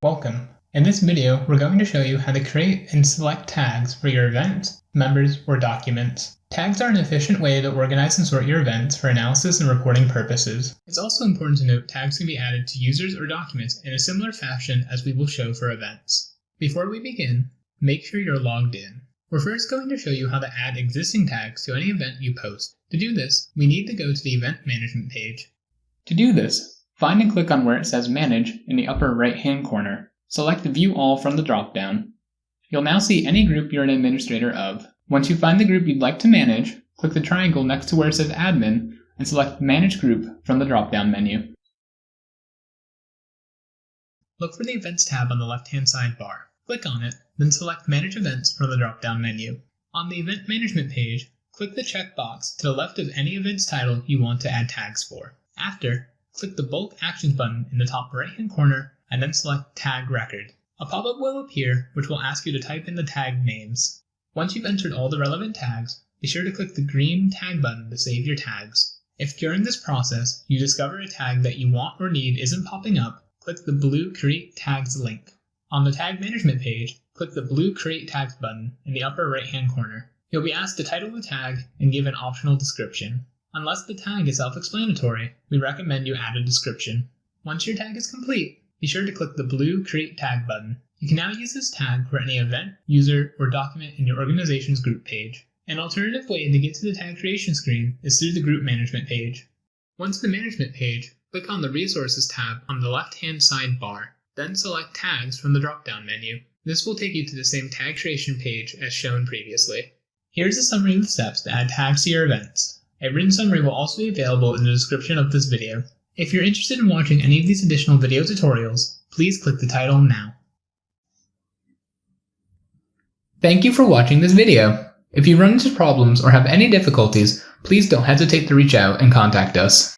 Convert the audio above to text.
Welcome. In this video, we're going to show you how to create and select tags for your events, members, or documents. Tags are an efficient way to organize and sort your events for analysis and reporting purposes. It's also important to note tags can be added to users or documents in a similar fashion as we will show for events. Before we begin, make sure you're logged in. We're first going to show you how to add existing tags to any event you post. To do this, we need to go to the Event Management page. To do this, Find and click on where it says Manage in the upper right-hand corner. Select View All from the drop-down. You'll now see any group you're an administrator of. Once you find the group you'd like to manage, click the triangle next to where it says Admin and select Manage Group from the drop-down menu. Look for the Events tab on the left-hand sidebar. Click on it, then select Manage Events from the drop-down menu. On the Event Management page, click the checkbox to the left of any event's title you want to add tags for. After, click the Bulk Actions button in the top right-hand corner and then select Tag Record. A pop-up will appear which will ask you to type in the tag names. Once you've entered all the relevant tags, be sure to click the green Tag button to save your tags. If during this process you discover a tag that you want or need isn't popping up, click the blue Create Tags link. On the Tag Management page, click the blue Create Tags button in the upper right-hand corner. You'll be asked to title the tag and give an optional description. Unless the tag is self-explanatory, we recommend you add a description. Once your tag is complete, be sure to click the blue Create Tag button. You can now use this tag for any event, user, or document in your organization's group page. An alternative way to get to the tag creation screen is through the Group Management page. Once in the Management page, click on the Resources tab on the left-hand side bar, then select Tags from the drop-down menu. This will take you to the same tag creation page as shown previously. Here's a summary of the steps to add tags to your events. A written summary will also be available in the description of this video. If you're interested in watching any of these additional video tutorials, please click the title now. Thank you for watching this video. If you run into problems or have any difficulties, please don't hesitate to reach out and contact us.